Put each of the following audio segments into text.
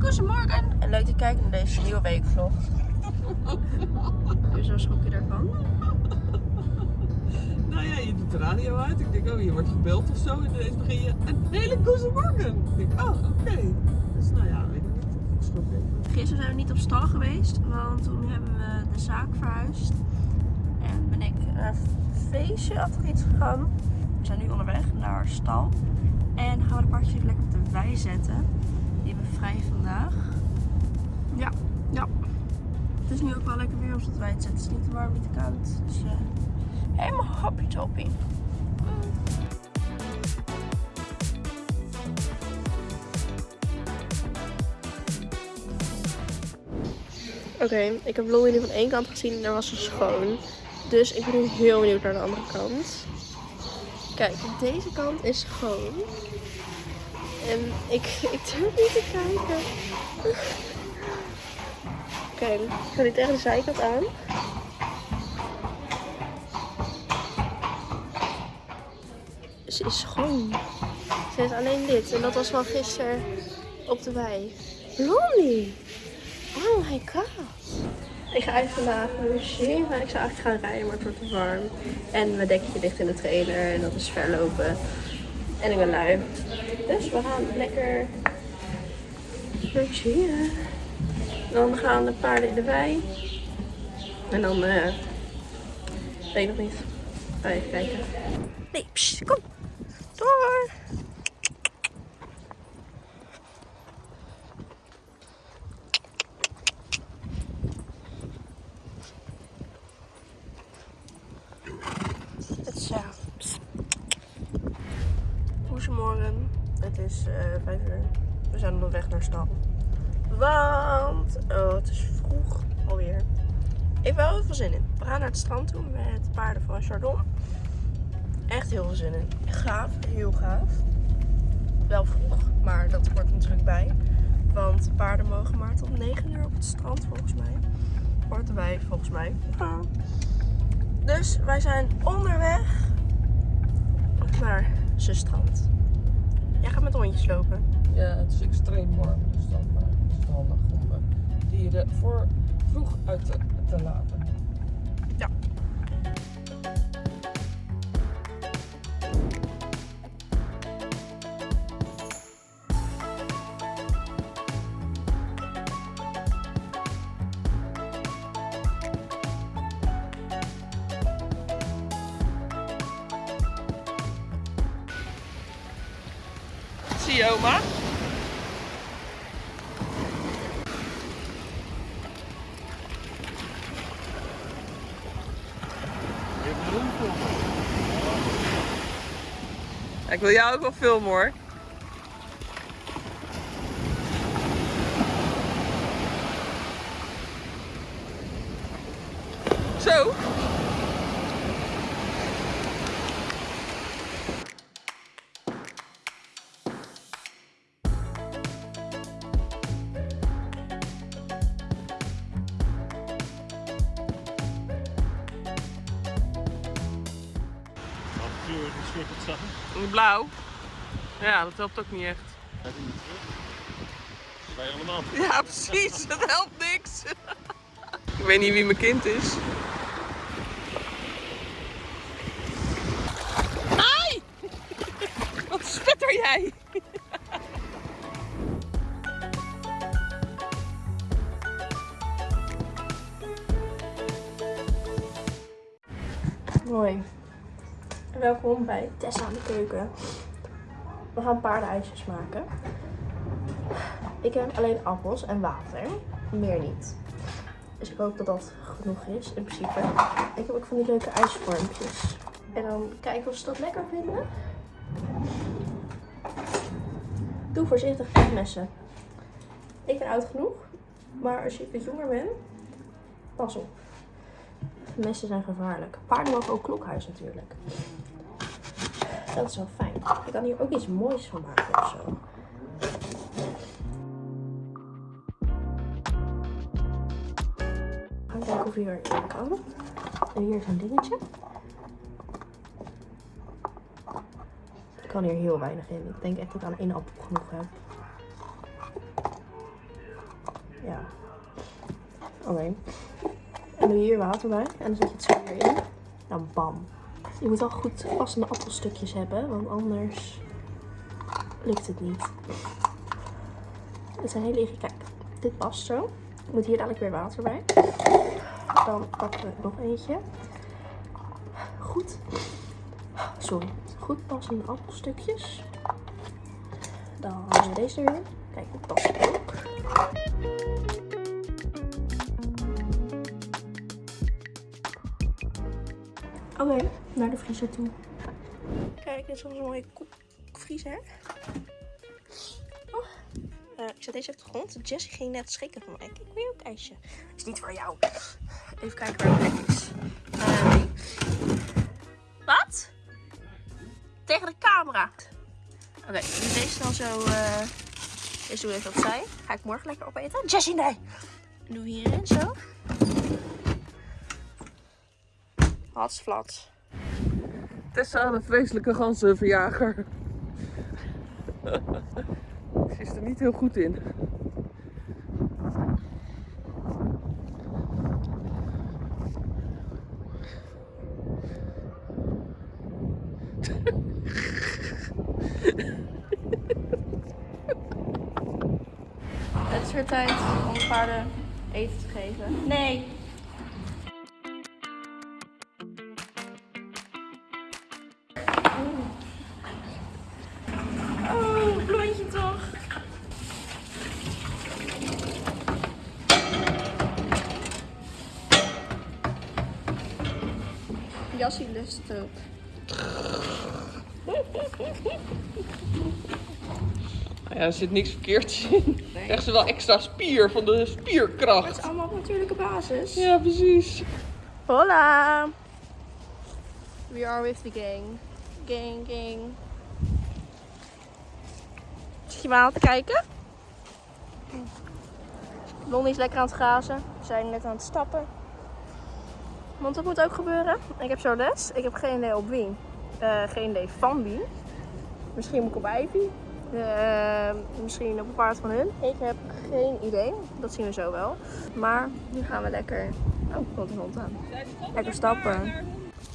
goedemorgen en leuk dat je kijkt naar deze nieuwe weekvlog. Dus zo schrok je daarvan? Nou ja, je doet de radio uit. Ik denk, oh, je wordt gebeld of zo. En ineens begin je een hele goedemorgen. Ik denk, oh, oké. Dus nou ja, weet ik niet. Ik schrok even. Gisteren zijn we niet op stal geweest, want toen hebben we de zaak verhuisd. En ben ik naar een feestje achter iets gegaan. We zijn nu onderweg naar stal. En gaan we de paardjes even lekker op de wei zetten. Vrij vandaag. Ja, ja. Het is nu ook wel lekker weer om ze op te zetten. Het is niet te warm, niet te koud. Dus eh, helemaal happy toppie. Oké, ik heb Louie nu van één kant gezien en daar was ze schoon. Dus ik ben nu heel benieuwd naar de andere kant. Kijk, deze kant is schoon. En ik, ik durf niet te kijken. Oké, ik ga nu tegen de zijkant aan. Ze is schoon. Ze is alleen dit. En dat was van gisteren op de wei. Lonnie! Oh my god. Ik ga eigenlijk vandaag logeren. maar ik zou eigenlijk gaan rijden, maar het wordt te warm. En mijn dekje ligt in de trailer en dat is verlopen. En ik ben lui. Dus we gaan lekker logeren. Dan gaan de paarden wei. En dan, eh weet ik nog niet. Ga even kijken. Nee, kom. Door. Het is, ja. psst. Goedemorgen. Het is 5 uur. We zijn op weg naar stal. Want oh, het is vroeg alweer. Ik heb wel heel veel zin in. We gaan naar het strand toe met paarden van Chardon. Echt heel veel zin in. Gaaf, heel gaaf. Wel vroeg, maar dat hoort natuurlijk bij. Want paarden mogen maar tot 9 uur op het strand volgens mij. Hoort erbij volgens mij. Dus wij zijn onderweg naar zijn. Jij gaat met hondjes lopen. Ja, het is extreem warm. Dus dan eh, is het handig om eh, dieren voor vroeg uit te, te laten. Zie oma? Ik wil jou ook wel filmen hoor. Zo. Zeggen? Blauw. Ja, dat helpt ook niet echt. Wij allemaal. Ja, precies. Dat helpt niks. Ik weet niet wie mijn kind is. Ai! Wat spetter jij? Mooi. Welkom bij Tessa aan de keuken. We gaan paardenijsjes maken. Ik heb alleen appels en water. Meer niet. Dus ik hoop dat dat genoeg is in principe. Ik heb ook van die leuke ijsvormpjes. En dan kijken of ze dat lekker vinden. Doe voorzichtig met messen. Ik ben oud genoeg. Maar als je wat jonger bent, pas op. Messen zijn gevaarlijk. Paarden mogen ook klokhuis natuurlijk. Dat is wel fijn. Ik kan hier ook iets moois van maken of zo. Gaan kijken of hier in kan. En hier is een dingetje. Ik kan hier heel weinig in. Ik denk echt dat ik aan één appel genoeg heb. Ja. Oké. En doe hier water bij. En dan zet je het zo in. Dan bam. Je moet wel goed passende appelstukjes hebben, want anders lukt het niet. Het zijn hele. Kijk, dit past zo. Er moet hier dadelijk weer water bij. Dan pakken we nog eentje. Goed. Sorry. Goed passende appelstukjes. Dan deze er weer. Kijk, dit past ook. Oké, naar de vriezer toe. Kijk, dit is onze mooie koekvriezer. Oh. Eh, ik zet deze op de grond. Jessie ging net schikken voor mij. Kijk, wil je ook ijsje? Is niet voor jou. Even kijken waar het is. Eh. Wat? Tegen de camera. Oké, dus deze dan zo. eh deze doe ik even opzij. Ga ik morgen lekker opeten. Jessie, nee! Doe hierin zo. Hatsflat. Tessa, de vreselijke ganzenverjager. Ze is er niet heel goed in. Het is weer tijd om de paarden eten te geven. Nee. Jassie lust ook. Nou ja, er zit niks verkeerds in. Nee. Krijgt ze wel extra spier van de Het is spierkracht. allemaal op natuurlijke basis. Ja, precies. Hola! We are with the gang. Gang, gang. Zit je me aan te kijken? Blondie is lekker aan het grazen. We zijn net aan het stappen. Want dat moet ook gebeuren. Ik heb zo les. Ik heb geen idee op wie. Eh, geen idee van wie. Misschien moet ik op Ivy. Eh, misschien op een paard van hun. Ik heb geen idee. Dat zien we zo wel. Maar nu gaan we lekker. Oh, komt een hond aan. Lekker stappen.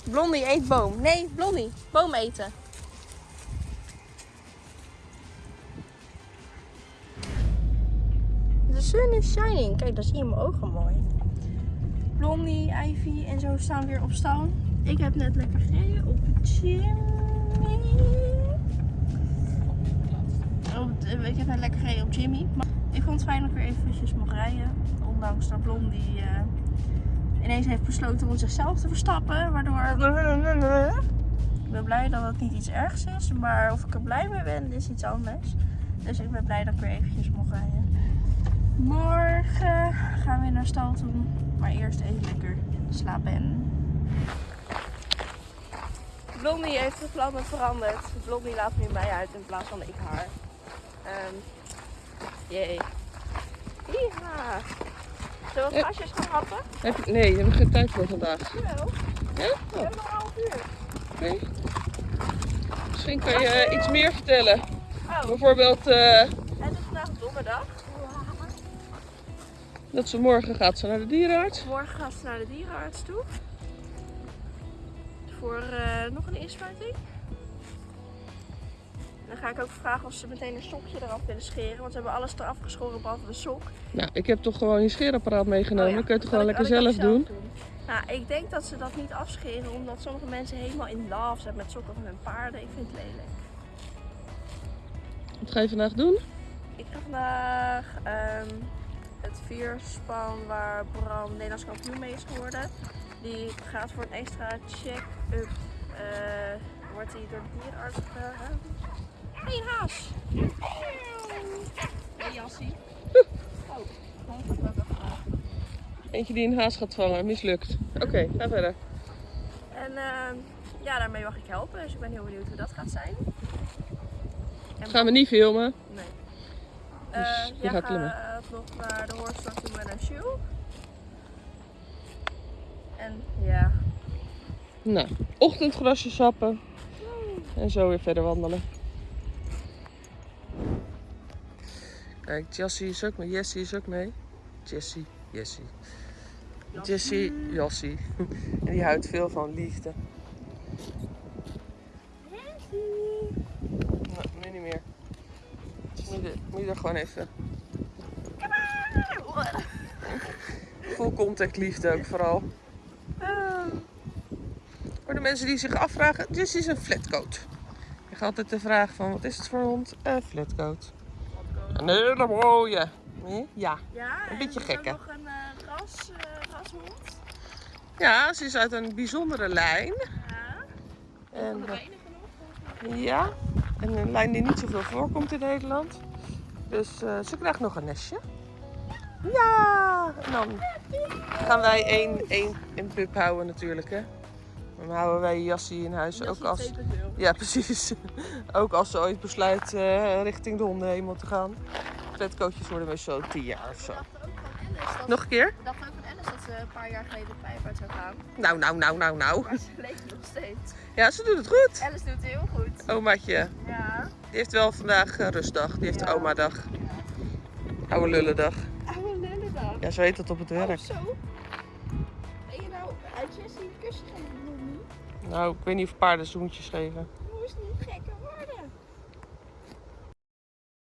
Blondie eet boom. Nee, Blondie. Boom eten. De sun is shining. Kijk, daar zie je mijn ogen mooi. Blondie, Ivy en zo staan weer op stal. Ik heb net lekker gereden op Jimmy. Ik heb net lekker gereden op Jimmy. Ik vond het fijn dat ik weer eventjes mocht rijden. Ondanks dat Blondie eh, ineens heeft besloten om zichzelf te verstappen. Waardoor... Ik ben blij dat het niet iets ergs is. Maar of ik er blij mee ben, is iets anders. Dus ik ben blij dat ik weer eventjes mocht rijden. Gaan we weer naar stal toe. Maar eerst even lekker slapen. Blondie heeft de plannen veranderd. Blondie laat nu mij uit in plaats van ik haar. Ehm jee. Ja. Zullen we Ja. gasjes gaan happen? Heb je, nee, je hebt geen tijd voor vandaag. Jawel. Ja? We hebben nog een half uur. oké. Misschien kan je eh, iets meer vertellen. Oh, Bijvoorbeeld eh, dat ze morgen gaat ze naar de dierenarts. Morgen gaat ze naar de dierenarts toe. Voor eh, nog een inspuiting. Dan ga ik ook vragen of ze meteen een sokje eraf willen scheren. Want ze hebben alles eraf geschoren behalve de sok. Nou, ik heb toch gewoon je scheerapparaat meegenomen. Oh ja, Dan kun je het dat gewoon lekker zelf doen. Nou, ik denk dat ze dat niet afscheren. Omdat sommige mensen helemaal in love zijn met sokken van hun paarden. Ik vind het lelijk. Wat ga je vandaag doen? Ik ga vandaag ehm, het vierspan waar Bram Nederlands kampioen mee is geworden. Die gaat voor een extra check-up. eh, wordt hij door de dierenarts gehouden. Hé, een haas! Hé, Jassie. Oh. Eentje die een haas gaat vangen, mislukt. Oké, ga verder. En ehm, ja, daarmee mag ik helpen. Dus ik ben heel benieuwd hoe dat gaat zijn. En Gaan we niet filmen. Nee. Dus Eh, je gaat. Nog naar de hoorslag toe met een shoe. En ja, Nou, ochtendgrasje sappen. En zo weer verder wandelen. Kijk, Jessie is ook mee. Jessie is ook mee. Jessie, Jessie. Jessie, Jossie. En die houdt veel van liefde. Nou, nu niet meer. Moet je, moet je er gewoon even. Full contact liefde ook vooral. Voor de mensen die zich afvragen, dit is een flatcoat. Je gaat altijd de vraag van, wat is het voor een hond? Een flatcoat. Een hele mooie. Hm? Ja. Ja, Een beetje en is gek, hè? ook nog een eh, ras, eh, rashond. Ja, ze is uit een bijzondere lijn. Ja. En, de eh, mij. ja, en een lijn die niet zoveel voorkomt in Nederland. Dus ze krijgt nog een nestje. Ja, en dan gaan wij één, één, één pup houden natuurlijk. Hè. Dan houden wij Jassie in huis ook als... Ja, precies. ook als ze ooit besluit eh, richting de hondenhemel te gaan. Flatcoatjes worden meestal tien jaar of zo. We dachten ook van Alice dat, Nog een keer? we dachten ook van Alice dat ze een paar jaar geleden de pijp uit zou gaan. Nou, nou, nou, nou, nou. Maar ze leeft nog steeds. Ja, ze doet het goed. Alice doet het heel goed. Omaatje. Ja. Die heeft wel vandaag eh, rustdag. Die heeft Ja. oma-dag. Oude lullendag. Ja, zo heet dat op het Oh, werk. zo. Ben je nou uit Jessie een kusje geven? Niet? Nou, ik weet niet of paarden zoentjes geven.